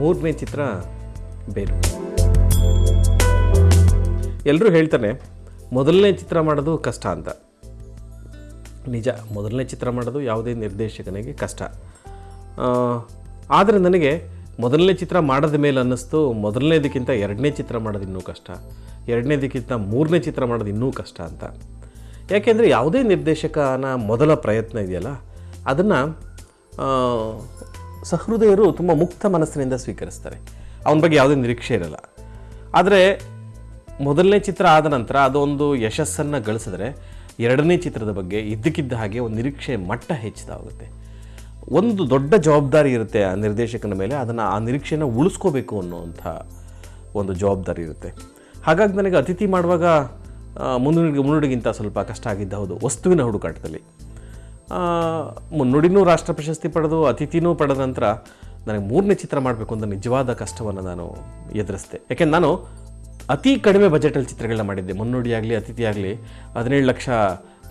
ಮೂರನೇ ಚಿತ್ರ ಬೇರು ಎಲ್ಲರೂ ಹೇಳ್ತಾನೆ ಮೊದಲನೇ ಚಿತ್ರ ಮಾಡೋದು ಕಷ್ಟ ಅಂತ. ನಿಜ, ಮೊದಲನೇ ಚಿತ್ರ ಮಾಡೋದು ಯಾವುದೇ ನಿರ್ದೇಶಕನಿಗೆ ಕಷ್ಟ. ಆದರೆ ನನಗೆ ಮೊದಲನೇ ಚಿತ್ರ ಮಾಡೋದ ಮೇಲೆ ಅನ್ನಿಸ್ತು, ಮೊದಲನೇದಕ್ಕಿಂತ ಎರಡನೇ ಚಿತ್ರ ಮಾಡೋದು ಇನ್ನೂ ಕಷ್ಟ, ಎರಡನೇದಕ್ಕಿಂತ ಮೂರನೇ ಚಿತ್ರ ಮಾಡೋದು ಇನ್ನೂ ಕಷ್ಟ ಅಂತ. ಯಾಕೆಂದರೆ ಯಾವುದೇ ನಿರ್ದೇಶಕನ ಮೊದಲ ಪ್ರಯತ್ನ ಇದೆಯಲ್ಲ, ಅದನ್ನು ಸಹೃದಯರು ತುಂಬ ಮುಕ್ತ ಮನಸ್ಸಿನಿಂದ ಸ್ವೀಕರಿಸ್ತಾರೆ. ಅವನ ಬಗ್ಗೆ ಯಾವುದೇ ನಿರೀಕ್ಷೆ ಇರಲ್ಲ. ಆದರೆ ಮೊದಲನೇ ಚಿತ್ರ ಆದ ನಂತರ ಅದೊಂದು ಯಶಸ್ಸನ್ನು ಗಳಿಸಿದ್ರೆ ಎರಡನೇ ಚಿತ್ರದ ಬಗ್ಗೆ ಇದ್ದಕ್ಕಿದ್ದ ಹಾಗೆ ಒಂದು ನಿರೀಕ್ಷೆ ಮಟ್ಟ ಹೆಚ್ಚುತ್ತಾ ಹೋಗುತ್ತೆ ಒಂದು ದೊಡ್ಡ ಜವಾಬ್ದಾರಿ ಇರುತ್ತೆ ಆ ನಿರ್ದೇಶಕನ ಮೇಲೆ, ಅದನ್ನು ಆ ನಿರೀಕ್ಷೆನ ಉಳಿಸ್ಕೋಬೇಕು ಅನ್ನುವಂಥ ಒಂದು ಜವಾಬ್ದಾರಿ ಇರುತ್ತೆ. ಹಾಗಾಗಿ ನನಗೆ ಅತಿಥಿ ಮಾಡುವಾಗ ಮುನ್ನುಡಿಗೆ ಮುನ್ನುಡಿ ಮುನ್ನುಡಿಗಿಂತ ಸ್ವಲ್ಪ ಕಷ್ಟ ಆಗಿದ್ದ ಹೌದು, ವಸ್ತುವಿನ ಹುಡುಕಾಟದಲ್ಲಿ. ಮುನ್ನುಡಿನೂ ರಾಷ್ಟ್ರ ಪ್ರಶಸ್ತಿ ಪಡೆದು, ಅತಿಥಿನೂ ಪಡೆದ ನಂತರ ನನಗೆ ಮೂರನೇ ಚಿತ್ರ ಮಾಡಬೇಕು ಅಂತ ನಿಜವಾದ ಕಷ್ಟವನ್ನು ನಾನು ಎದುರಿಸಿದೆ. ಯಾಕೆಂದ್ರೆ ನಾನು ಅತಿ ಕಡಿಮೆ ಬಜೆಟಲ್ಲಿ ಚಿತ್ರಗಳನ್ನ ಮಾಡಿದ್ದೆ. ಮುನ್ನುಡಿ ಆಗಲಿ, ಅತಿಥಿ ಆಗಲಿ ಹದಿನೇಳು ಲಕ್ಷ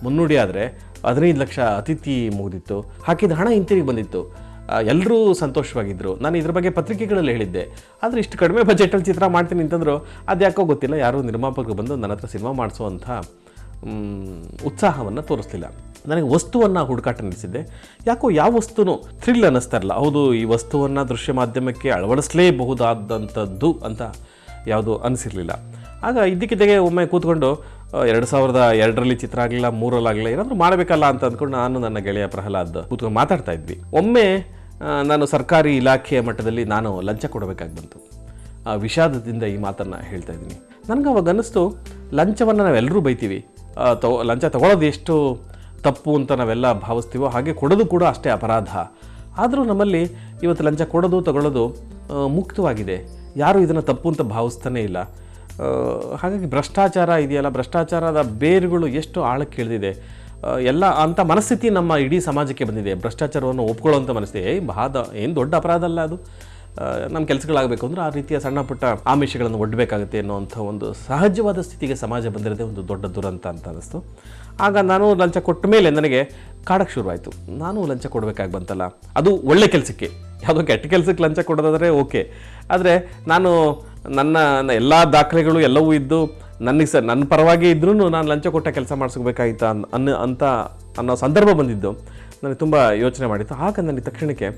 ಮುನ್ನುಡಿ ಆದರೆ ಹದಿನೈದು ಲಕ್ಷ ಅತಿಥಿ ಮುಗಿದಿತ್ತು. ಹಾಕಿದ ಹಣ ಹಿಂತಿರುಗಿ ಬಂದಿತ್ತು. ಎಲ್ಲರೂ ಸಂತೋಷವಾಗಿದ್ದರು ನಾನು ಇದ್ರ ಬಗ್ಗೆ ಪತ್ರಿಕೆಗಳಲ್ಲಿ ಹೇಳಿದ್ದೆ. ಆದರೆ ಇಷ್ಟು ಕಡಿಮೆ ಬಜೆಟಲ್ಲಿ ಚಿತ್ರ ಮಾಡ್ತೀನಿ ಅಂತಂದರು ಅದು ಯಾಕೋ ಗೊತ್ತಿಲ್ಲ. ಯಾರೂ ನಿರ್ಮಾಪಕರು ಬಂದು ನನ್ನ ಹತ್ರ ಸಿನಿಮಾ ಮಾಡಿಸುವಂಥ ಉತ್ಸಾಹವನ್ನು ತೋರಿಸ್ಲಿಲ್ಲ. ನನಗೆ ವಸ್ತುವನ್ನು ಹುಡುಕಾಟ ನಡೆಸಿದ್ದೆ. ಯಾಕೋ ಯಾವ ವಸ್ತುನೂ ಥ್ರಿಲ್ ಅನ್ನಿಸ್ತಾ ಇರಲ್ಲ ಹೌದು, ಈ ವಸ್ತುವನ್ನು ದೃಶ್ಯ ಮಾಧ್ಯಮಕ್ಕೆ ಅಳವಡಿಸಲೇಬಹುದಾದಂಥದ್ದು ಅಂತ ಯಾವುದು ಅನಿಸಿರಲಿಲ್ಲ. ಆಗ ಇದ್ದಕ್ಕಿದ್ದಾಗೆ ಒಮ್ಮೆ ಕೂತ್ಕೊಂಡು ಎರಡು ಸಾವಿರದ ಎರಡರಲ್ಲಿ ಚಿತ್ರ ಆಗಲಿಲ್ಲ ಮೂರಲ್ಲಾಗಲಿಲ್ಲ ಏನಾದರೂ ಮಾಡಬೇಕಲ್ಲ ಅಂತ ಅಂದ್ಕೊಂಡು ನಾನು ನನ್ನ ಗೆಳೆಯ ಪ್ರಹ್ಲಾದ್ ಕೂತ್ಕೊಂಡು ಮಾತಾಡ್ತಾ ಇದ್ವಿ. ಒಮ್ಮೆ ನಾನು ಸರ್ಕಾರಿ ಇಲಾಖೆಯ ಮಟ್ಟದಲ್ಲಿ ನಾನು ಲಂಚ ಕೊಡಬೇಕಾಗಿ ಬಂತು. ಆ ವಿಷಾದದಿಂದ ಈ ಮಾತನ್ನು ಹೇಳ್ತಾ ಇದ್ದೀನಿ. ನನಗೆ ಅವಾಗ ಅನ್ನಿಸ್ತು, ಲಂಚವನ್ನು ನಾವೆಲ್ಲರೂ ಬೈತೀವಿ. ತಗೋ ಲಂಚ ತಗೊಳ್ಳೋದು ಎಷ್ಟು ತಪ್ಪು ಅಂತ ನಾವೆಲ್ಲ ಭಾವಿಸ್ತೀವೋ ಹಾಗೆ ಕೊಡೋದು ಕೂಡ ಅಷ್ಟೇ ಅಪರಾಧ. ಆದರೂ ನಮ್ಮಲ್ಲಿ ಇವತ್ತು ಲಂಚ ಕೊಡೋದು, ತಗೊಳ್ಳೋದು ಮುಕ್ತವಾಗಿದೆ. ಯಾರೂ ಇದನ್ನು ತಪ್ಪು ಅಂತ ಭಾವಿಸ್ತಾನೇ ಇಲ್ಲ. ಹಾಗಾಗಿ ಭ್ರಷ್ಟಾಚಾರ ಇದೆಯಲ್ಲ, ಭ್ರಷ್ಟಾಚಾರದ ಬೇರುಗಳು ಎಷ್ಟು ಆಳಕ್ಕೆ ಇಳಿದಿದೆ. ಎಲ್ಲ ಅಂಥ ಮನಸ್ಥಿತಿ ನಮ್ಮ ಇಡೀ ಸಮಾಜಕ್ಕೆ ಬಂದಿದೆ. ಭ್ರಷ್ಟಾಚಾರವನ್ನು ಒಪ್ಕೊಳ್ಳುವಂಥ ಮನಸ್ಥಿತಿ. ಏ ಬಾದ ಏನು ದೊಡ್ಡ ಅಪರಾಧ ಅಲ್ಲ ಅದು. ನಮ್ಮ ಕೆಲಸಗಳಾಗಬೇಕು ಅಂದರೆ ಆ ರೀತಿಯ ಸಣ್ಣ ಪುಟ್ಟ ಆಮಿಷಗಳನ್ನು ಒಡ್ಡಬೇಕಾಗುತ್ತೆ ಅನ್ನೋವಂಥ ಒಂದು ಸಹಜವಾದ ಸ್ಥಿತಿಗೆ ಸಮಾಜ ಬಂದಿರೋದೇ ಒಂದು ದೊಡ್ಡ ದುರಂತ ಅಂತ ಅನ್ನಿಸ್ತು. ಆಗ ನಾನು ಲಂಚ ಕೊಟ್ಟ ಮೇಲೆ ನನಗೆ ಕಾಡಕ್ಕೆ ಶುರುವಾಯಿತು. ನಾನು ಲಂಚ ಕೊಡಬೇಕಾಗಿ ಬಂತಲ್ಲ. ಅದು ಒಳ್ಳೆ ಕೆಲಸಕ್ಕೆ. ಯಾವುದೋ ಕೆಟ್ಟ ಕೆಲಸಕ್ಕೆ ಲಂಚ ಕೊಡೋದಾದರೆ ಓಕೆ. ಆದರೆ ನಾನು ನನ್ನ ಎಲ್ಲ ದಾಖಲೆಗಳು ಎಲ್ಲವೂ ಇದ್ದು ನನಗೆ ಸರ್ ನನ್ನ ಪರವಾಗಿ ಇದ್ರೂ ನಾನು ಲಂಚ ಕೊಟ್ಟ ಕೆಲಸ ಮಾಡಿಸ್ಕೋಬೇಕಾಗಿತ್ತು ಅನ್ನ ಅಂತ ಅನ್ನೋ ಸಂದರ್ಭ ಬಂದಿದ್ದು. ನನಗೆ ತುಂಬ ಯೋಚನೆ ಮಾಡಿತ್ತು. ಆಗ ನನಗೆ ತಕ್ಷಣಕ್ಕೆ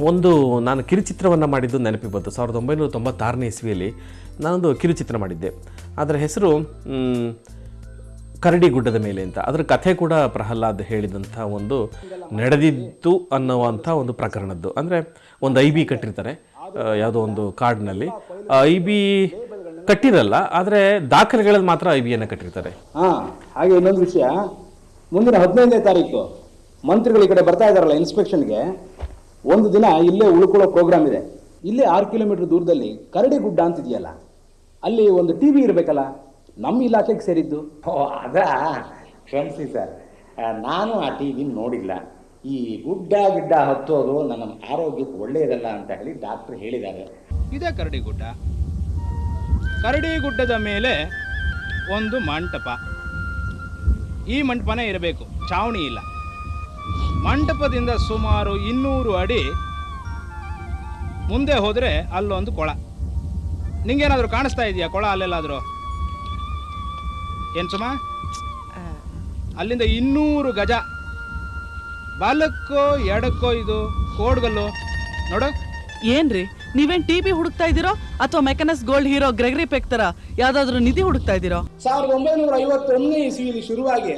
ಒಂದು ನಾನು ಕಿರುಚಿತ್ರವನ್ನು ಮಾಡಿದ್ದು ನೆನಪಿಗೆ ಬಂತು. ಸಾವಿರದ ಒಂಬೈನೂರ ತೊಂಬತ್ತಾರನೇ ಇಸ್ವಿಯಲ್ಲಿ ನಾನೊಂದು ಕಿರುಚಿತ್ರ ಮಾಡಿದ್ದೆ. ಅದರ ಹೆಸರು ಕರಡಿ ಗುಡ್ಡದ ಮೇಲೆ ಅಂತ. ಅದರ ಕಥೆ ಕೂಡ ಪ್ರಹ್ಲಾದ್ ಹೇಳಿದಂಥ ಒಂದು ನಡೆದಿತ್ತು ಅನ್ನುವಂಥ ಒಂದು ಪ್ರಕರಣದ್ದು. ಅಂದರೆ ಒಂದು ಐ ಬಿ ಕಟ್ಟಿರ್ತಾರೆ ಯಾವುದೋ ಒಂದು ಕಾರ್ಡ್ನಲ್ಲಿ ಐ ಬಿ ಕಟ್ಟಿರಲ್ಲ, ಆದರೆ ದಾಖಲೆಗಳಲ್ಲಿ ಮಾತ್ರ ಐ ಬಿಯನ್ನು ಕಟ್ಟಿರ್ತಾರೆ. ಹಾಂ, ಹಾಗೆ ಇನ್ನೊಂದು ವಿಷಯ. ಮುಂದಿನ ಹದಿನೈದನೇ ತಾರೀಕು ಮಂತ್ರಿಗಳು ಈ ಕಡೆ ಬರ್ತಾ ಇದ್ದಾರಲ್ಲ ಇನ್ಸ್ಪೆಕ್ಷನ್ಗೆ. ಒಂದು ದಿನ ಇಲ್ಲೇ ಉಳ್ಕೊಳ್ಳೋ ಪ್ರೋಗ್ರಾಮ್ ಇದೆ. ಇಲ್ಲೇ ಆರು ಕಿಲೋಮೀಟರ್ ದೂರದಲ್ಲಿ ಕರಡಿ ಗುಡ್ಡ ಅಂತಿದೆಯಲ್ಲ, ಅಲ್ಲಿ ಒಂದು ಟಿ ವಿ ಇರಬೇಕಲ್ಲ? ನಮ್ಮ ಇಲಾಖೆಗೆ ಸೇರಿದ್ದು. ಓ ಅದ? ಕ್ಷಮಿಸಿ ಸರ್ ನಾನು ಆ ಟಿ ವಿನ ನೋಡಿಲ್ಲ. ಈ ಗುಡ್ಡ ಗಿಡ್ಡ ಹತ್ತೋದು ನನ್ನ ಆರೋಗ್ಯಕ್ಕೆ ಒಳ್ಳೆಯದಲ್ಲ ಅಂತ ಹೇಳಿ ಡಾಕ್ಟರ್ ಹೇಳಿದ್ದಾರೆ. ಇದೇ ಕರಡಿ ಗುಡ್ಡ. ಕರಡಿ ಗುಡ್ಡದ ಮೇಲೆ ಒಂದು ಮಂಟಪ. ಈ ಮಂಟಪನೇ ಇರಬೇಕು. ಚಾವಣಿ ಇಲ್ಲ. ಮಂಟಪದಿಂದ ಸುಮಾರು ಇನ್ನೂರು ಅಡಿ ಮುಂದೆ ಹೋದರೆ ಅಲ್ಲೊಂದು ಕೊಳ. ನಿಂಗೇನಾದರೂ ಕಾಣಿಸ್ತಾ ಇದೆಯಾ ಕೊಳ ಅಲ್ಲೆಲ್ಲಾದರೂ? ಏನು ಸುಮ? ಅಲ್ಲಿಂದ ಇನ್ನೂರು ಗಜ. ಬಾಲಕ್ಕೋ ಎಡಕ್ಕೋ ಇದು ಕೋಡ್ಗಲ್ಲು. ನೋಡು. ಏನ್ರಿ? ನೀವೇನ್ ಟಿವಿ ಹುಡುಕ್ತಾ ಇದೀರೋ ಅಥವಾ Mackenna's Gold hero Gregory Peck ತರ ಯಾವ್ದಾದ್ರು ನಿಧಿ ಹುಡುಕ್ತಾ ಇದೀರೋ ಸಾವಿರದ ಒಂಬೈನೂರ ಐವತ್ತೊಂದನೇ ಇಸ್ವಿಲಿ ಶುರುವಾಗಿ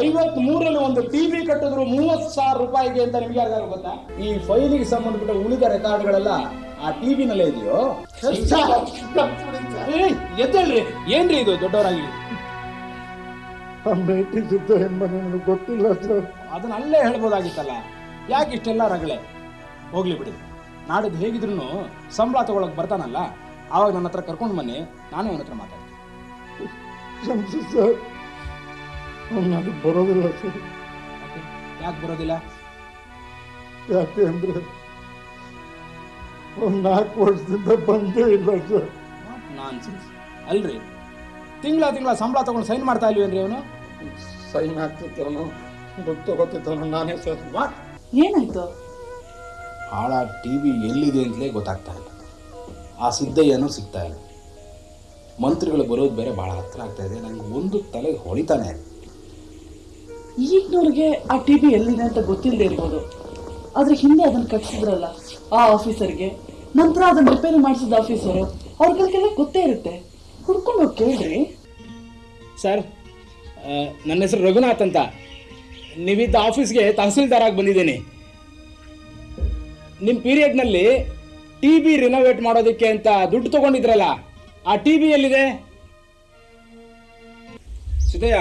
ಐವತ್ ಮೂರರಲ್ಲಿ ಒಂದು ಟಿವಿ ಕಟ್ಟಿದ್ರು ಮೂವತ್ ಸಾವಿರ ರೂಪಾಯಿಗೆ ಅಂತ ನಿಮ್ಗೆ ಯಾರು ಗೊತ್ತಾ? ಈ ಫೈಲಿಗೆ ಸಂಬಂಧಪಟ್ಟ ಉಳಿದ ರೆಕಾರ್ಡ್ಗಳೆಲ್ಲ ಆ ಟಿವಿನಲ್ಲೇ ಇದೆಯೋ? ಏಯ್, ಎದ್ದೇಳ್ರಿ. ಏನ್ರಿ ಇದು ದೊಡ್ಡವರಾಗಿ? ಗೊತ್ತಿಲ್ಲ ಸರ್. ಅದನ್ನ ಅಲ್ಲೇ ಹೇಳ್ಬೋದಾಗಿತ್ತಲ್ಲ? ಯಾಕೆ ಇಷ್ಟೆಲ್ಲ ರಗಳೆ? ಹೋಗ್ಲಿ ಬಿಡಿ. ನಾಡಿದ್ದು ಹೇಗಿದ್ರು ಸಂಬಳ ತಗೊಳಕ್ ಬರ್ತಾನಲ್ಲ? ಆವಾಗ ನನ್ನ ಹತ್ರ ಕರ್ಕೊಂಡು ಬನ್ನಿ ನಾನೇ ಅವನ ಹತ್ರ ಮಾತಾಡ್ತೀನಿ. ಕ್ಷಮಿಸಿ ಸರ್. ಬರೋದಿಲ್ಲ ಸರ್. ಯಾಕೆ? ಬರೋದಿಲ್ಲ? ಯಾಕೆ ಅಂದ್ರೆ ಒಂದು ನಾಲ್ಕು ವರ್ಷದಿಂದ ಬಂದೇ ಇಲ್ಲ ಸರ್. ನಾನ್ ಅಲ್ರಿ ತಿಂಗಳ ತಿಂಗಳ ಸಂಬಳ ತಗೊಂಡು ಸೈನ್ ಮಾಡ್ತಾ ಇಲ್ವೇನ್ರಿ ಅವನು? ಸೈನ್ ಹಾಕ್ತಿತ್ತವನು ದುಡ್ಡು ತಗೋತಿತ್ತವನು ನಾನೇ ಸರ್ ವಾಟ್? ಏನಾಯ್ತು? ಹಾಳ ಟಿ ವಿ ಎಲ್ಲಿದೆ ಅಂತಲೇ ಗೊತ್ತಾಗ್ತಾ ಇಲ್ಲ. ಆ ಸಿದ್ದಯ್ಯನೂ ಸಿಗ್ತಾ ಇಲ್ಲ. ಮಂತ್ರಿಗಳು ಬರೋದು ಬೇರೆ ಭಾಳ ಹತ್ರ ಆಗ್ತಾ ಇದೆ. ನನಗೆ ಒಂದು ತಲೆಗೆ ಹೊಳಿತಾನೆ ಇಲ್ಲ. ಈಗಿನವ್ರಿಗೆ ಆ ಟಿ ವಿ ಎಲ್ಲಿದೆ ಅಂತ ಗೊತ್ತಿಲ್ಲದೆ ಇರ್ಬೋದು. ಆದರೆ ಹಿಂದೆ ಅದನ್ನು ಕಟ್ಸಿದ್ರಲ್ಲ ಆ ಆಫೀಸರ್ಗೆ. ನಂತರ ಅದನ್ನ ರಿಪೇರಿ ಮಾಡಿಸಿದ ಆಫೀಸರು ಅವ್ರಿಗೆಲ್ಲ ಗೊತ್ತೇ ಇರುತ್ತೆ. ಹುಡ್ಕೊಂಡು ಹೋಗಿ ಕೇಳ್ರಿ ಸರ್ ನನ್ನ ಹೆಸರು ರಘುನಾಥ್ ಅಂತ. ನೀವಿದ್ದ ಆಫೀಸ್ಗೆ ತಹಸೀಲ್ದಾರಾಗಿ ಬಂದಿದ್ದೀನಿ. ನಿಮ್ಮ ಪೀರಿಯಡ್ನಲ್ಲಿ ಟಿ ಬಿ ರಿನೋವೇಟ್ ಮಾಡೋದಕ್ಕೆ ಅಂತ ದುಡ್ಡು ತಗೊಂಡಿದ್ರಲ್ಲ ಆ ಟಿ ಬಿ ಎಲ್ಲಿದೆ? ಸಿದ್ದಯ್ಯ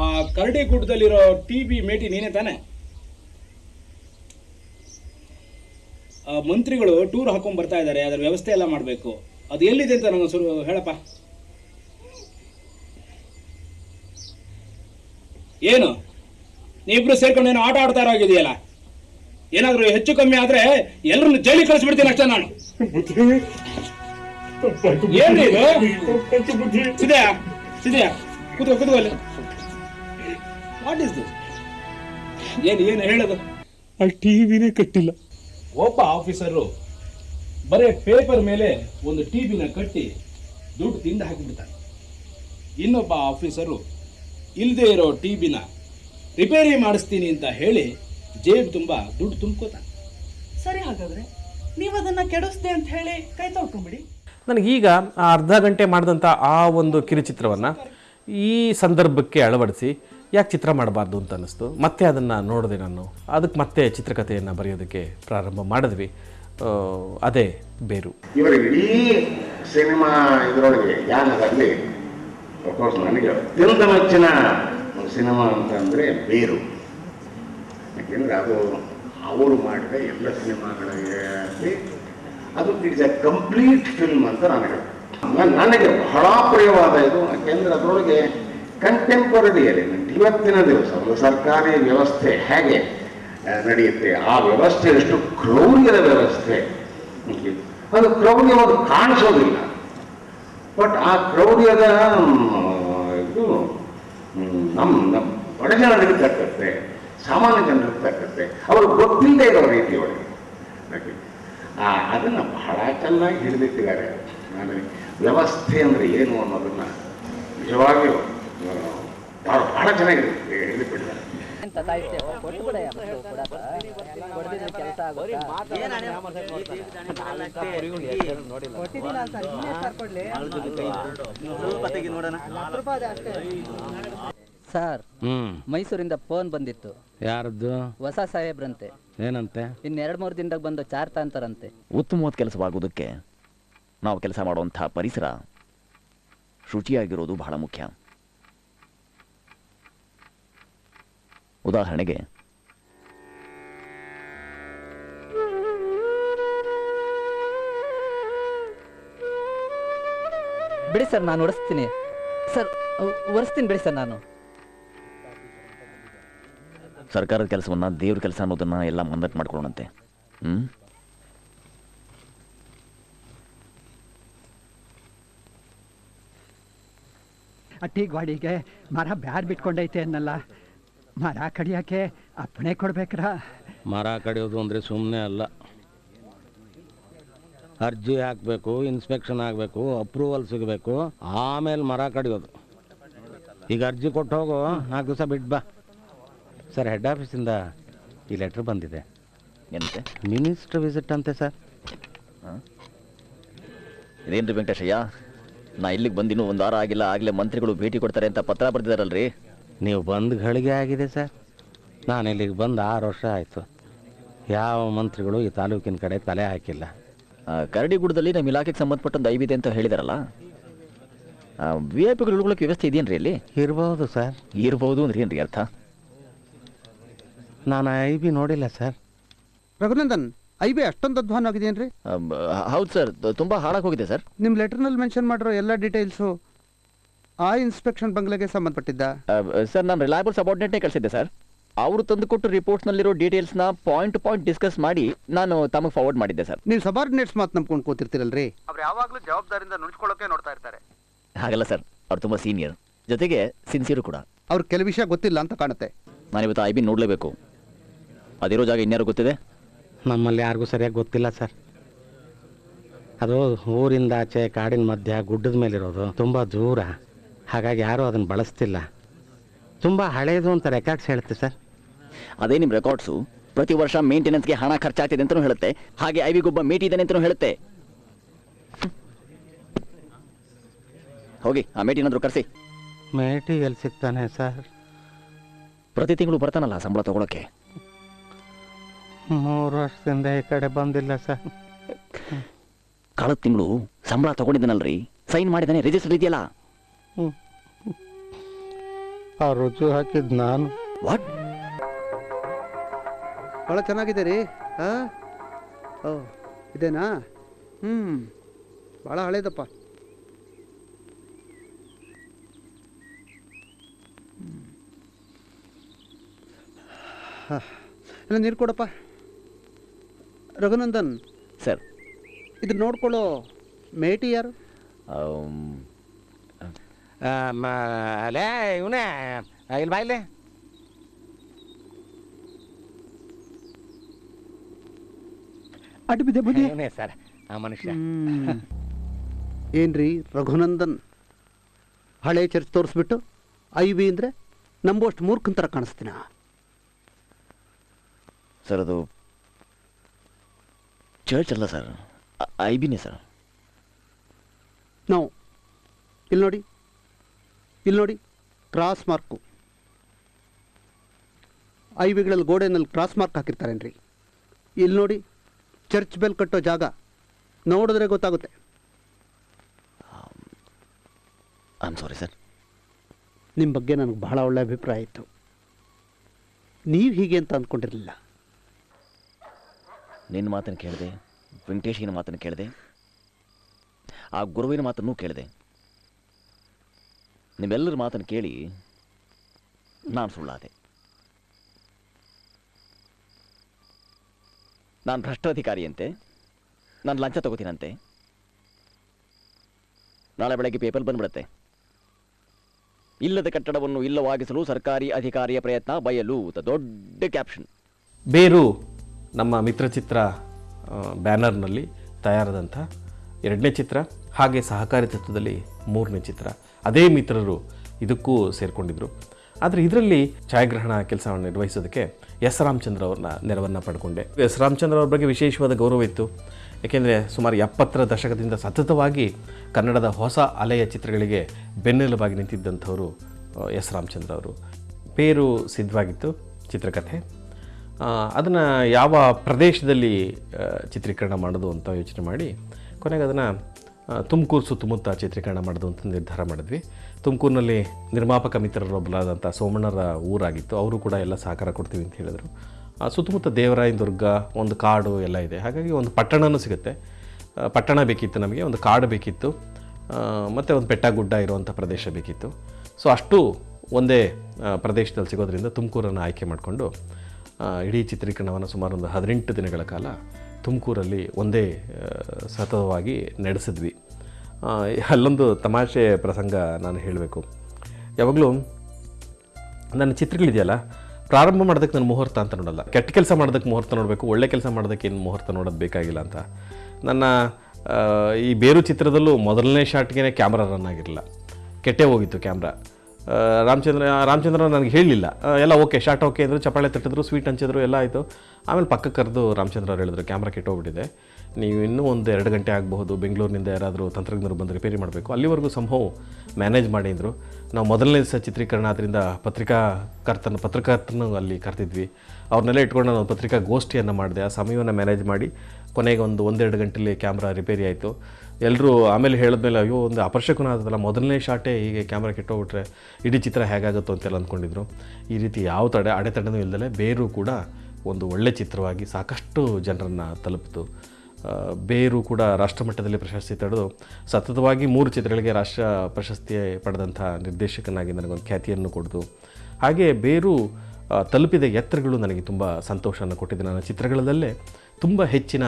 ಆ ಕರಡಿ ಗುಡ್ಡದಲ್ಲಿರೋ ಟಿ ಬಿ ಮೇಟಿ ನೀನೇ ತಾನೆ? ಆ, ಮಂತ್ರಿಗಳು ಟೂರ್ ಹಾಕೊಂಡ್ ಬರ್ತಾ ಇದ್ದಾರೆ ಅದರ ವ್ಯವಸ್ಥೆ ಎಲ್ಲ ಮಾಡಬೇಕು. ಅದು ಎಲ್ಲಿದೆ ಅಂತ ನನಗೆ ಸುರು ಹೇಳಪ್ಪ. ಏನು? ನೀವಿಬ್ರು ಸೇರ್ಕೊಂಡು ಏನೋ ಆಟ ಆಡ್ತಾ ಇರೋಗಿದೆಯಲ್ಲ ಏನಾದರೂ ಹೆಚ್ಚು ಕಮ್ಮಿ ಆದ್ರೆ ಎಲ್ಲರನ್ನು ಜೈಲಿ ಕಳಿಸ್ಬಿಡ್ತೀನಿ ಅಷ್ಟೇ ನಾನು. ಏನು ಇದು? ಸಿದೆಯಾ ಸಿದೆಯಾ ಕೂತ್ಕೋ ಕೂತ್ಕೋ ಅಲ್ಲಿ. ವಾಟ್ ಇಸ್ ದಿಸ್ ಏನು ಏನು ಹೇಳೋದು? ಆ ಟಿವಿನೇ ಕಟ್ಟಿಲ್ಲ. ಒಬ್ಬ ಆಫೀಸರು ಬರೇ ಪೇಪರ್ ಮೇಲೆ ಒಂದು ಟಿ ಬಿನ ಕಟ್ಟಿ ದುಡ್ಡು ತಿಂದು ಹಾಕಿಬಿಡ್ತಾನೆ. ಇನ್ನೊಬ್ಬ ಆಫೀಸರು ಇಲ್ಲದೆ ಇರೋ ಟಿ ಬಿನ ರಿಪೇರಿ ಮಾಡಿಸ್ತೀನಿ ಅಂತ ಹೇಳಿ ಜೇಬ್ ತುಂಬ ದುಡ್ಡು ತುಂಬ್ಕೋತಾನೆ. ಸರಿ ಹಾಗಾದ್ರೆ ನೀವು ಅದನ್ನ ಕೆಡಿಸ್ದೆ ಅಂತ ಹೇಳಿ ಕೈ ತೊಳ್ಕೊಂಬಿಡಿ. ನನಗೀಗ ಆ ಅರ್ಧ ಗಂಟೆ ಮಾಡಿದಂಥ ಆ ಒಂದು ಕಿರುಚಿತ್ರವನ್ನು ಈ ಸಂದರ್ಭಕ್ಕೆ ಅಳವಡಿಸಿ ಯಾಕೆ ಚಿತ್ರ ಮಾಡಬಾರ್ದು ಅಂತ ಅನ್ನಿಸ್ತು. ಮತ್ತೆ ಅದನ್ನು ನೋಡಿದೆ ನಾನು. ಅದಕ್ಕೆ ಮತ್ತೆ ಚಿತ್ರಕಥೆಯನ್ನು ಬರೆಯೋದಕ್ಕೆ ಪ್ರಾರಂಭ ಮಾಡಿದ್ವಿ. ಅದೇ ಬೇರು. ಇವರ ಇಡೀ ಸಿನಿಮಾ ಇದರೊಳಗೆ, ಯಾನದಲ್ಲಿ ಅಫ್ಕೋರ್ಸ್ ನನಗೆ ಅತ್ಯಂತ ಮೆಚ್ಚಿನ ಸಿನಿಮಾ ಅಂತಂದರೆ ಬೇರು. ಯಾಕೆಂದರೆ ಅದು ಅವರು ಮಾಡಿದ ಎಲ್ಲ ಸಿನಿಮಾಗಳಿಗೆ. ಅದು ಇಟ್ಸ್ ಎ ಕಂಪ್ಲೀಟ್ ಫಿಲ್ಮ್ ಅಂತ ನನಗೆ ನನಗೆ ಬಹಳ ಪ್ರಿಯವಾದ ಇದು. ಯಾಕೆಂದರೆ ಅದರೊಳಗೆ ಕಂಟೆಂಪರರಿಯಲ್ಲಿ ಇವತ್ತಿನ ದಿವಸ ಒಂದು ಸರ್ಕಾರಿ ವ್ಯವಸ್ಥೆ ಹೇಗೆ ನಡೆಯುತ್ತೆ. ಆ ವ್ಯವಸ್ಥೆ ಎಷ್ಟು ಕ್ರೌರ್ಯದ ವ್ಯವಸ್ಥೆ. ಅದು ಕ್ರೌರ್ಯವಾದ ಕಾಣಿಸೋದಿಲ್ಲ. ಬಟ್ ಆ ಕ್ರೌರ್ಯದ ಇದು ನಮ್ಮ ನಮ್ಮ ಬಡ ಜನರಿಗೆ ಸಾಮಾನ್ಯ ಜನರಿಗೆ ತಕ್ಕಂತೆ, ಅವರು ಗೊತ್ತಿಲ್ಲದೆ ಇರೋ ರೀತಿಯೊಳಗೆ. ಅದನ್ನು ಬಹಳ ಚೆನ್ನಾಗಿ ಹಿಡಿದಿಟ್ಟಿದ್ದಾರೆ. ನಾನು ವ್ಯವಸ್ಥೆ ಅಂದರೆ ಏನು ಅನ್ನೋದನ್ನು ನಿಜವಾಗಿಯೂ ಬಹಳ ಚೆನ್ನಾಗಿ ಹಿಡಿದಿಟ್ಟಿದ್ದಾರೆ. ಹ್ಮ್. ಕೊಟ್ಟು ಕೂಡ ಕೊಡದಿದ್ರೆ ಕೆಲಸ ಸರ್ ಮೈಸೂರಿಂದ ಫೋನ್ ಬಂದಿತ್ತು. ಯಾರದ್ದು? ಹೊಸ ಸಾಹೇಬ್ರಂತೆ. ಏನಂತೆ? ಇನ್ನೆರಡು ಮೂರು ದಿನದಾಗ ಬಂದು ಚಾರ್ತ ಅಂತಾರಂತೆ ಉತ್ತಮವಾದ ಕೆಲಸವಾಗುವುದಕ್ಕೆ ನಾವು ಕೆಲಸ ಮಾಡುವಂತಹ ಪರಿಸರ ಶುಚಿಯಾಗಿರೋದು ಬಹಳ ಮುಖ್ಯ. ಉದಾಹರಣೆಗೆ ಬಿಡಿ ಸರ್ ನಾನು ಒಡಿಸ್ತೀನಿ ಸರ್ ಒರೆಸ್ತೀನಿ ಬಿಡಿ ಸರ್ ನಾನು. ಸರ್ಕಾರದ ಕೆಲಸವನ್ನ ದೇವ್ರ ಕೆಲಸ ಅನ್ನೋದನ್ನ ಎಲ್ಲ ಮಂದಟ್ ಮಾಡ್ಕೊಳ್ಳೋಣಂತೆ. ಹ್ಮ್? ಅಟ್ಟಿ ಗ್ವಾಡಿಗೆ ಮರ ಬ್ಯಾರ್ ಬಿಟ್ಕೊಂಡೈತೆ ಅನ್ನಲ್ಲ. ಮರ ಕಡಿಯಕ್ಕೆ ಅಪ್ಪಣೆ ಕೊಡ್ಬೇಕ್ರ? ಮರ ಕಡಿಯೋದು ಅಂದರೆ ಸುಮ್ಮನೆ ಅಲ್ಲ. ಅರ್ಜಿ ಹಾಕಬೇಕು ಇನ್ಸ್ಪೆಕ್ಷನ್ ಆಗಬೇಕು ಅಪ್ರೂವಲ್ ಸಿಗಬೇಕು ಆಮೇಲೆ ಮರ ಕಡಿಯೋದು. ಈಗ ಅರ್ಜಿ ಕೊಟ್ಟು ಹೋಗು ನಾಲ್ಕು ದಿವಸ ಬಿಟ್ಟು ಬಾ. ಸರ್ ಹೆಡ್ ಆಫೀಸಿಂದ ಈ ಲೆಟ್ರ್ ಬಂದಿದೆ. ಎಂತೆ ಮಿನಿಸ್ಟರ್ ವಿಸಿಟ್ ಅಂತೆ ಸರ್. ಇದೇನ್ರಿ ವೆಂಕಟೇಶಯ್ಯ? ನಾ ಇಲ್ಲಿಗೆ ಬಂದಿನೂ ಒಂದು ವಾರ ಆಗಿಲ್ಲ ಆಗಲೇ ಮಂತ್ರಿಗಳು ಭೇಟಿ ಕೊಡ್ತಾರೆ ಅಂತ ಪತ್ರ ಬರೆದಿದ್ದಾರಲ್ರಿ ನೀವು ಬಂದು ಗಳಿಗೆ ಆಗಿದೆ ಸರ್. ನಾನು ಇಲ್ಲಿಗೆ ಬಂದು ಆರು ವರ್ಷ ಆಯಿತು. ಯಾವ ಮಂತ್ರಿಗಳು ಈ ತಾಲೂಕಿನ ಕಡೆ ತಲೆ ಹಾಕಿಲ್ಲ. ಕರಡಿಗುಡದಲ್ಲಿ ನಮ್ಮ ಇಲಾಖೆಗೆ ಸಂಬಂಧಪಟ್ಟಂದು ಐವಿದೆ ಅಂತ ಹೇಳಿದಾರಲ್ಲ? ವಿ ಐ ಪಿಗಳು ಉಳ್ಕೊಳಕ್ಕೆ ವ್ಯವಸ್ಥೆ ಇದೆಯೇನ್ರಿ ಇಲ್ಲಿ ಇರ್ಬೋದು ಸರ್. ಇರ್ಬೋದು ಅಂದ್ರೆ ಏನ್ರಿ ಅರ್ಥ? ನಾನು ಐ ಬಿ ನೋಡಿಲ್ಲ ಸರ್. ರಘುನಂದನ್ ಐ ಬಿ ಅಷ್ಟೊಂದು ಅಧ್ವಾನ ಆಗಿದೆಯೇನ್ರಿ ಹೌದು ಸರ್ ತುಂಬಾ ಹಾಳಾಗಿ ಹೋಗಿದೆ ಸರ್. ನಿಮ್ಮ ಲೆಟರ್ನಲ್ಲಿ ಮೆನ್ಷನ್ ಮಾಡಿರೋ ಎಲ್ಲ ಡೀಟೇಲ್ಸು ಆ ಇನ್ಸ್ಪೆಕ್ಷನ್ ಬಂಗ್ಲೆಗೆ ಸಂಬಂಧಪಟ್ಟಿದ್ದ? ಸರ್ ನಾನು ರಿಲಯಬಲ್ ಸಬಾರ್ಡಿನೇಟ್ನೇ ಕಳಿಸಿದ್ದೆ ಸರ್. ಅವರು ತಂದುಕೊಟ್ಟು ರಿಪೋರ್ಟ್ಸ್ನಲ್ಲಿರೋ ಡೀಟೇಲ್ಸ್ನ ಪಾಯಿಂಟ್ ಟು ಪಾಯಿಂಟ್ ಡಿಸ್ಕಸ್ ಮಾಡಿ ನಾನು ತಮಗೆ ಫಾರ್ವರ್ಡ್ ಮಾಡಿದ್ದೆ ಸರ್. ನೀವು ಸಬಾರ್ಡಿನೇಟ್ಸ್ ಮಾತು ನಂಬ್ಕೊಂಡು ಕೂತಿರ್ತೀರಲ್ರಿ? ಅವ್ರು ಯಾವಾಗಲೂ ಜವಾಬ್ದಾರಿಯಿಂದ ನುಡ್ಕೊಳ್ಳೋಕೆ ನೋಡ್ತಾ ಇರ್ತಾರೆ. ಹಾಗಲ್ಲ ಸರ್. ಅವ್ರು ತುಂಬ ಸೀನಿಯರ್ ಜೊತೆಗೆ ಸಿನ್ಸಿಯರು ಕೂಡ. ಅವ್ರು ಕೆಲವು ವಿಷಯ ಗೊತ್ತಿಲ್ಲ ಅಂತ ಕಾಣುತ್ತೆ. ನಾನಿವತ್ತು ಐ ಬಿ ನೋಡಲೇಬೇಕು. ಅದಿರೋ ಜಾಗ ಇನ್ಯಾರು ಗೊತ್ತಿದೆ? ನಮ್ಮಲ್ಲಿ ಯಾರಿಗೂ ಸರಿಯಾಗಿ ಗೊತ್ತಿಲ್ಲ ಸರ್. ಅದು ಊರಿಂದ ಆಚೆ ಕಾಡಿನ ಮಧ್ಯ ಗುಡ್ಡದ ಮೇಲಿರೋದು. ತುಂಬ ದೂರ. ಹಾಗಾಗಿ ಯಾರೂ ಅದನ್ನು ಬಳಸ್ತಿಲ್ಲ. ತುಂಬ ಹಳೆಯದು ಅಂತ ರೆಕಾರ್ಡ್ಸ್ ಹೇಳುತ್ತೆ ಸರ್. ಅದೇ ನಿಮ್ಮ ರೆಕಾರ್ಡ್ಸು. ಪ್ರತಿ ವರ್ಷ ಮೇಂಟೆನೆನ್ಸ್ಗೆ ಹಣ ಖರ್ಚಾಗ್ತಿದೆ ಅಂತಲೂ ಹೇಳುತ್ತೆ. ಹಾಗೆ ಐವಿಗೊಬ್ಬ ಮೇಟಿದ್ದಾನೆ ಅಂತಲೂ ಹೇಳುತ್ತೆ. ಹೋಗಿ ಆ ಮೇಟಿನಾದ್ರೂ ಕರೆಸಿ ಮೇಟಿ ಎಲ್ಲಿ ಸಿಗ್ತಾನೆ ಸರ್? ಪ್ರತಿ ತಿಂಗಳು ಬರ್ತಾನಲ್ಲ ಸಂಬಳ ತಗೊಳಕ್ಕೆ. ಮೂರು ವರ್ಷದಿಂದ ಈ ಕಡೆ ಬಂದಿಲ್ಲ ಸರ್. ಕಳೆದ ತಿಂಗಳು ಸಂಬಳ ತಗೊಂಡಿದ್ದಾನಲ್ರಿ. ಸೈನ್ ಮಾಡಿದ್ದಾನೆ ರಿಜಿಸ್ಟರ್ ಇದೆಯಲ್ಲ? ಆ ರುಚಿ ಹಾಕಿದ್ ನಾನು. ವಾಟ್ ಭಾಳ ಚೆನ್ನಾಗಿದೆ ರೀ. ಹಾಂ ಓ ಇದೇನಾ? ಹ್ಞೂ ಭಾಳ ಹಳೇದಪ್ಪ. ಹಾಂ ಇಲ್ಲ ನೀರು ಕೊಡಪ್ಪ. ರಘುನಂದನ್. ಸರ್. ಇದು ನೋಡ್ಕೊಳ್ಳೋ ಮೇಟಿ ಯಾರು? ಅಲೇ ಇವನೇ ಇಲ್ಲಿ ಬಾಯ್ಲೆ ಅಡ್ಡ ಬಿದ್ದೆ ಬುದ್ಧಿ. ಇವನೇ ಸರ್ ಆ ಮನುಷ್ಯ. ಏನ್ರಿ ರಘುನಂದನ್? ಹಳೆ ಚರ್ಚ್ ತೋರಿಸ್ಬಿಟ್ಟು ಐ ವಿ ಅಂದರೆ ನಂಬೋಷ್ಟು ಮೂರ್ಖನ್ ಥರ ಕಾಣಿಸ್ತೀನ? ಸರ್ ಅದು ಚರ್ಚ್ ಅಲ್ಲ ಸರ್ ಐ ಬಿನೇ ಸರ್. ನಾವು ಇಲ್ಲಿ ನೋಡಿ. ಇಲ್ಲಿ ನೋಡಿ ಕ್ರಾಸ್ ಮಾರ್ಕು ಐ ವಿಗಳಲ್ಲಿ ಗೋಡೆನಲ್ಲಿ ಕ್ರಾಸ್ ಮಾರ್ಕ್ ಹಾಕಿರ್ತಾರೇನ್ರಿ? ಇಲ್ಲಿ ನೋಡಿ ಚರ್ಚ್ ಬೆಲ್ ಕಟ್ಟೋ ಜಾಗ. ನೋಡಿದ್ರೆ ಗೊತ್ತಾಗುತ್ತೆ. ಐ ಆಮ್ ಸಾರಿ ಸರ್ ನಿಮ್ಮ ಬಗ್ಗೆ ನನಗೆ ಬಹಳ ಒಳ್ಳೆ ಅಭಿಪ್ರಾಯ ಇತ್ತು. ನೀವು ಹೀಗೆ ಅಂತ ಅಂದ್ಕೊಂಡಿರಲಿಲ್ಲ ನಿನ್ನ ಮಾತನ್ನು ಕೇಳಿದೆ ವೆಂಕಟೇಶಿನ ಮಾತನ್ನು ಕೇಳಿದೆ ಆ ಗುರುವಿನ ಮಾತನ್ನು ಕೇಳಿದೆ. ನಿಮ್ಮೆಲ್ಲರ ಮಾತನ್ನು ಕೇಳಿ ನಾನು ಸುಳ್ಳಾದೆ. ನಾನು ಭ್ರಷ್ಟಾಧಿಕಾರಿಯಂತೆ, ನಾನು ಲಂಚ ತಗೋತೀನಂತೆ. ನಾಳೆ ಬೆಳಗ್ಗೆ ಪೇಪರ್ ಬಂದ್ಬಿಡುತ್ತೆ. ಇಲ್ಲದ ಕಟ್ಟಡವನ್ನು ಇಲ್ಲವಾಗಿಸಲು ಸರ್ಕಾರಿ ಅಧಿಕಾರಿಯ ಪ್ರಯತ್ನ ಬಯಲು ದೊಡ್ಡ ಕ್ಯಾಪ್ಷನ್. ಬೇರು ನಮ್ಮ ಮಿತ್ರಚಿತ್ರ ಚಿತ್ರ ಬ್ಯಾನರ್ನಲ್ಲಿ ತಯಾರಾದಂಥ ಎರಡನೇ ಚಿತ್ರ, ಹಾಗೆ ಸಹಕಾರಿ ತತ್ವದಲ್ಲಿ ಮೂರನೇ ಚಿತ್ರ. ಅದೇ ಮಿತ್ರರು ಇದಕ್ಕೂ ಸೇರಿಕೊಂಡಿದ್ರು. ಆದರೆ ಇದರಲ್ಲಿ ಛಾಯಾಗ್ರಹಣ ಕೆಲಸವನ್ನು ನಿರ್ವಹಿಸೋದಕ್ಕೆ ಎಸ್ ರಾಮಚಂದ್ರ ಅವ್ರನ್ನ ನೆರವನ್ನು ಪಡ್ಕೊಂಡೆ. ಎಸ್ ರಾಮಚಂದ್ರ ಅವ್ರ ಬಗ್ಗೆ ವಿಶೇಷವಾದ ಗೌರವ ಇತ್ತು. ಏಕೆಂದರೆ ಸುಮಾರು ಎಪ್ಪತ್ತರ ದಶಕದಿಂದ ಸತತವಾಗಿ ಕನ್ನಡದ ಹೊಸ ಅಲೆಯ ಚಿತ್ರಗಳಿಗೆ ಬೆನ್ನೆಲುಬಾಗಿ ನಿಂತಿದ್ದಂಥವರು ಎಸ್ ರಾಮಚಂದ್ರ ಅವರು. ಪೇರು ಸಿದ್ಧವಾಗಿತ್ತು ಚಿತ್ರಕಥೆ. ಅದನ್ನು ಯಾವ ಪ್ರದೇಶದಲ್ಲಿ ಚಿತ್ರೀಕರಣ ಮಾಡೋದು ಅಂತ ಯೋಚನೆ ಮಾಡಿ ಕೊನೆಗೆ ಅದನ್ನು ತುಮಕೂರು ಸುತ್ತಮುತ್ತ ಚಿತ್ರೀಕರಣ ಮಾಡೋದು ಅಂತ ನಿರ್ಧಾರ ಮಾಡಿದ್ವಿ. ತುಮಕೂರಿನಲ್ಲಿ ನಿರ್ಮಾಪಕ ಮಿತ್ರರೊಬ್ಬರಾದಂಥ ಸೋಮಣ್ಣರ ಊರಾಗಿತ್ತು. ಅವರು ಕೂಡ ಎಲ್ಲ ಸಹಕಾರ ಕೊಡ್ತೀವಿ ಅಂತ ಹೇಳಿದರು. ಸುತ್ತಮುತ್ತ ದೇವರಾಯನ ದುರ್ಗ, ಒಂದು ಕಾಡು ಎಲ್ಲ ಇದೆ. ಹಾಗಾಗಿ ಒಂದು ಪಟ್ಟಣನೂ ಸಿಗುತ್ತೆ. ಪಟ್ಟಣ ಬೇಕಿತ್ತು ನಮಗೆ, ಒಂದು ಕಾಡು ಬೇಕಿತ್ತು. ಮತ್ತು ಒಂದು ಬೆಟ್ಟ ಗುಡ್ಡ ಇರುವಂಥ ಪ್ರದೇಶ ಬೇಕಿತ್ತು. ಸೊ, ಅಷ್ಟು ಒಂದೇ ಪ್ರದೇಶದಲ್ಲಿ ಸಿಗೋದ್ರಿಂದ ತುಮಕೂರನ್ನು ಆಯ್ಕೆ ಮಾಡಿಕೊಂಡು ಇಡೀ ಚಿತ್ರೀಕರಣವನ್ನು ಸುಮಾರು ಒಂದು ಹದಿನೆಂಟು ದಿನಗಳ ಕಾಲ ತುಮಕೂರಲ್ಲಿ ಒಂದೇ ಸತತವಾಗಿ ನಡೆಸಿದ್ವಿ. ಅಲ್ಲೊಂದು ತಮಾಷೆ ಪ್ರಸಂಗ ನಾನು ಹೇಳಬೇಕು. ಯಾವಾಗಲೂ ನನ್ನ ಚಿತ್ರಗಳಿದೆಯಲ್ಲ, ಪ್ರಾರಂಭ ಮಾಡೋದಕ್ಕೆ ನಾನು ಮುಹೂರ್ತ ಅಂತ ನೋಡಲ್ಲ. ಕೆಟ್ಟ ಕೆಲಸ ಮಾಡೋದಕ್ಕೆ ಮುಹೂರ್ತ ನೋಡಬೇಕು, ಒಳ್ಳೆ ಕೆಲಸ ಮಾಡೋದಕ್ಕೆ ಏನು ಮುಹೂರ್ತ ನೋಡೋದು ಬೇಕಾಗಿಲ್ಲ ಅಂತ. ನನ್ನ ಈ ಬೇರು ಚಿತ್ರದಲ್ಲೂ ಮೊದಲನೇ ಶಾಟ್ಗೆ ಕ್ಯಾಮ್ರಾ ರನ್ ಆಗಿರಲಿಲ್ಲ. ಕೆಟ್ಟೇ ಹೋಗಿತ್ತು ಕ್ಯಾಮ್ರಾ. ರಾಮಚಂದ್ರ ರಾಮಚಂದ್ರ ನನಗೆ ಹೇಳಲಿಲ್ಲ ಎಲ್ಲ ಓಕೆ ಶಾರ್ಟ್ ಓಕೆ ಅಂದರು, ಚಪ್ಪಾಳೆ ತಟ್ಟಿದ್ರು ಸ್ವೀಟ್ ಹಂಚಿದ್ರು, ಎಲ್ಲ ಆಯಿತು. ಆಮೇಲೆ ಪಕ್ಕಕ್ಕೆ ಕರೆದು ರಾಮಚಂದ್ರ ಅವ್ರು ಹೇಳಿದ್ರು ಕ್ಯಾಮ್ರಾ ಕೆಟ್ಟೋಗ್ಬಿಟ್ಟಿದೆ. ನೀವು ಇನ್ನೂ ಒಂದು ಎರಡು ಗಂಟೆ ಆಗಬಹುದು, ಬೆಂಗಳೂರಿನಿಂದ ಯಾರಾದರೂ ತಂತ್ರಜ್ಞರು ಬಂದು ರಿಪೇರಿ ಮಾಡಬೇಕು. ಅಲ್ಲಿವರೆಗೂ ಸಂಭವ ಮ್ಯಾನೇಜ್ ಮಾಡಿದ್ರು ನಾವು ಮೊದಲನೇ ದಿವಸ ಚಿತ್ರೀಕರಣ ಆದ್ದರಿಂದ ಪತ್ರಿಕಾಕರ್ತನ, ಪತ್ರಕರ್ತನ ಅಲ್ಲಿ ಕರೆದಿದ್ವಿ. ಅವ್ರನ್ನೆಲ್ಲ ಇಟ್ಕೊಂಡು ನಾನು ಪತ್ರಿಕಾ ಗೋಷ್ಠಿಯನ್ನು ಮಾಡಿದೆ. ಆ ಸಮಯವನ್ನು ಮ್ಯಾನೇಜ್ ಮಾಡಿ ಕೊನೆಗೆ ಒಂದು ಒಂದೆರಡು ಗಂಟೆಯಲ್ಲಿ ಕ್ಯಾಮ್ರಾ ರಿಪೇರಿ ಆಯಿತು. ಎಲ್ಲರೂ ಆಮೇಲೆ ಹೇಳಿದ್ಮೇಲೆ, ಅಯ್ಯೋ, ಒಂದು ಅಪರ್ಶಕನ ಆದಲ್ಲ ಮೊದಲನೇ ಶಾಟೇ ಹೀಗೆ ಕ್ಯಾಮ್ರಾ ಕೆಟ್ಟೋಗ್ಬಿಟ್ರೆ ಇಡೀ ಚಿತ್ರ ಹೇಗಾಗುತ್ತೋ ಅಂತೆಲ್ಲ ಅಂದ್ಕೊಂಡಿದ್ರು. ಈ ರೀತಿ ಯಾವ ತಡೆ, ಅಡೆತಡೆನೂ ಇಲ್ಲದೆ ಬೇರು ಕೂಡ ಒಂದು ಒಳ್ಳೆ ಚಿತ್ರವಾಗಿ ಸಾಕಷ್ಟು ಜನರನ್ನು ತಲುಪಿತು. ಬೇರು ಕೂಡ ರಾಷ್ಟ್ರಮಟ್ಟದಲ್ಲಿ ಪ್ರಶಸ್ತಿ ತಡೆದು ಸತತವಾಗಿ ಮೂರು ಚಿತ್ರಗಳಿಗೆ ರಾಷ್ಟ್ರ ಪ್ರಶಸ್ತಿ ಪಡೆದಂಥ ನಿರ್ದೇಶಕನಾಗಿ ನನಗೊಂದು ಖ್ಯಾತಿಯನ್ನು ಕೊಡ್ತು ಹಾಗೆ ಬೇರು ತಲುಪಿದ ಎತ್ತರಗಳು ನನಗೆ ತುಂಬ ಸಂತೋಷವನ್ನು ಕೊಟ್ಟಿದೆ. ನನ್ನ ಚಿತ್ರಗಳಲ್ಲೇ ತುಂಬ ಹೆಚ್ಚಿನ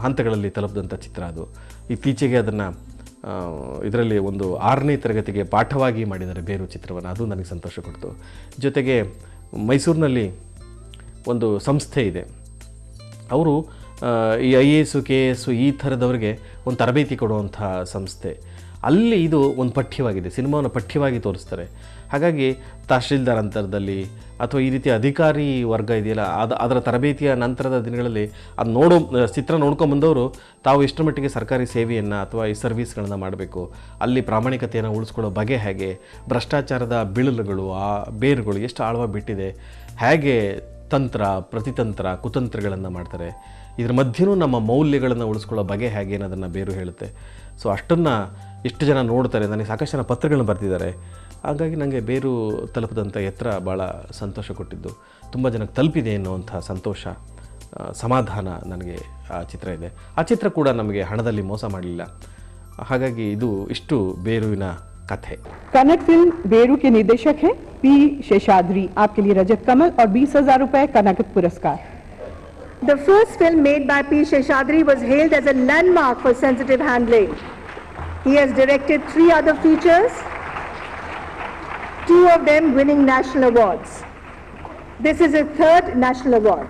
ಹಂತಗಳಲ್ಲಿ ತಲುಪಿದಂಥ ಚಿತ್ರ ಅದು. ಇತ್ತೀಚೆಗೆ ಅದನ್ನು ಇದರಲ್ಲಿ ಒಂದು ಆರನೇ ತರಗತಿಗೆ ಪಾಠವಾಗಿ ಮಾಡಿದ್ದಾರೆ ಬೇರು ಚಿತ್ರವನ್ನು. ಅದು ನನಗೆ ಸಂತೋಷ ಕೊಡ್ತು. ಜೊತೆಗೆ ಮೈಸೂರಿನಲ್ಲಿ ಒಂದು ಸಂಸ್ಥೆ ಇದೆ. ಅವರು ಈ I A S K A S ಈ ಥರದವರಿಗೆ ಒಂದು ತರಬೇತಿ ಕೊಡುವಂಥ ಸಂಸ್ಥೆ. ಅಲ್ಲಿ ಇದು ಒಂದು ಪಠ್ಯವಾಗಿದೆ. ಸಿನಿಮಾವನ್ನು ಪಠ್ಯವಾಗಿ ತೋರಿಸ್ತಾರೆ. ಹಾಗಾಗಿ ತಹಶೀಲ್ದಾರ್ ಅಂತರದಲ್ಲಿ ಅಥವಾ ಈ ರೀತಿ ಅಧಿಕಾರಿ ವರ್ಗ ಇದೆಯಲ್ಲ, ಅದು, ಅದರ ತರಬೇತಿಯ ನಂತರದ ದಿನಗಳಲ್ಲಿ ಅದು ನೋಡೋ, ಚಿತ್ರ ನೋಡ್ಕೊಂಬಂದವರು ತಾವು ಎಷ್ಟರ ಮಟ್ಟಿಗೆ ಸರ್ಕಾರಿ ಸೇವೆಯನ್ನು ಅಥವಾ ಈ ಸರ್ವಿಸ್ಗಳನ್ನು ಮಾಡಬೇಕು. ಅಲ್ಲಿ ಪ್ರಾಮಾಣಿಕತೆಯನ್ನು ಉಳಿಸ್ಕೊಳ್ಳೋ ಬಗೆ ಹೇಗೆ, ಭ್ರಷ್ಟಾಚಾರದ ಬಿಳಲುಗಳು, ಆ ಬೇರುಗಳು ಎಷ್ಟು ಆಳವಾಗಿ ಬಿಟ್ಟಿದೆ, ಹೇಗೆ ತಂತ್ರ, ಪ್ರತಿತಂತ್ರ, ಕುತಂತ್ರಗಳನ್ನು ಮಾಡ್ತಾರೆ. ಇದ್ರ ಮಧ್ಯೆನೂ ನಮ್ಮ ಮೌಲ್ಯಗಳನ್ನು ಉಳಿಸ್ಕೊಳ್ಳೋ ಬಗೆ ಹೇಗೆ ಅನ್ನೋದನ್ನು ಬೇರು ಹೇಳುತ್ತೆ. ಸೊ ಅಷ್ಟನ್ನು ಎಷ್ಟು ಜನ ನೋಡ್ತಾರೆ. ನನಗೆ ಸಾಕಷ್ಟು ಜನ ಪತ್ರಗಳನ್ನ ಬರ್ತಿದ್ದಾರೆ ಹಾಗಾಗಿ ನನಗೆ ಬೇರು ತಲುಪದಂಥ ಎತ್ತರ ಭಾಳ ಸಂತೋಷ ಕೊಟ್ಟಿದ್ದು ತುಂಬ ಜನಕ್ಕೆ ತಲುಪಿದೆ ಅನ್ನುವಂಥ ಸಂತೋಷ ಆ, ಸಮಾಧಾನ ನನಗೆ ಆ ಚಿತ್ರ ಇದೆ ಆ ಚಿತ್ರ ಕೂಡ ನಮಗೆ ಹಣದಲ್ಲಿ ಮೋಸ ಮಾಡಲಿಲ್ಲ ಹಾಗಾಗಿ ಇದು ಇಷ್ಟು ಬೇರುವಿನ ಕಥೆ कन्नड़ फिल्म बेरू के निर्देशक हैं पी शेषाद्री आपके लिए रजत कमल और बीस हजार रुपए का नकद पुरस्कार The first film made by P. Sheshadri was hailed as a landmark for sensitive handling. He has directed three other features, two of them winning national awards. This is his third national award.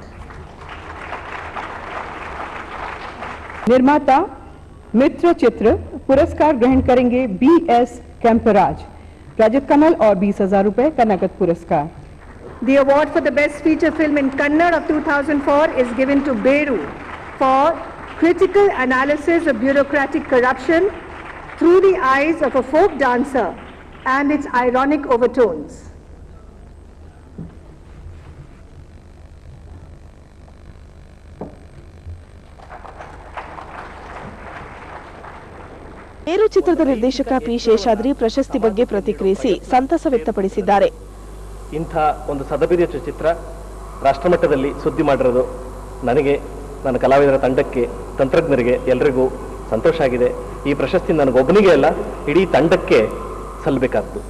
निर्माता मित्र चित्र पुरस्कार ग्रहण करेंगे B S कैंपराज रजत कमल और बीस हजार रुपए का नकद पुरस्कार The award for the best feature film in Kannada of 2004 is given to Beru for critical analysis of bureaucratic corruption through the eyes of a folk dancer and its ironic overtones. ಮೇರು ಚಿತ್ರದ ನಿರ್ದೇಶಕ P. Seshadri ಪ್ರಶಸ್ತಿ ಬಗ್ಗೆ ಪ್ರತಿಕ್ರಿಯಿಸಿ ಸಂತಸ ವ್ಯಕ್ತಪಡಿಸಿದ್ದಾರೆ. ಇಂಥ ಒಂದು ಸದಭಿರುಚಿ ಚಿತ್ರ ರಾಷ್ಟ್ರಮಟ್ಟದಲ್ಲಿ ಸುದ್ದಿ ಮಾಡಿರೋದು ನನಗೆ ನನ್ನ ಕಲಾವಿದರ ತಂಡಕ್ಕೆ ತಂತ್ರಜ್ಞರಿಗೆ ಎಲ್ರಿಗೂ ಸಂತೋಷ ಆಗಿದೆ. ಈ ಪ್ರಶಸ್ತಿ ನನಗೊಬ್ಬನಿಗೆ ಅಲ್ಲ ಇಡೀ ತಂಡಕ್ಕೆ ಸಲ್ಲಬೇಕಾದ್ದು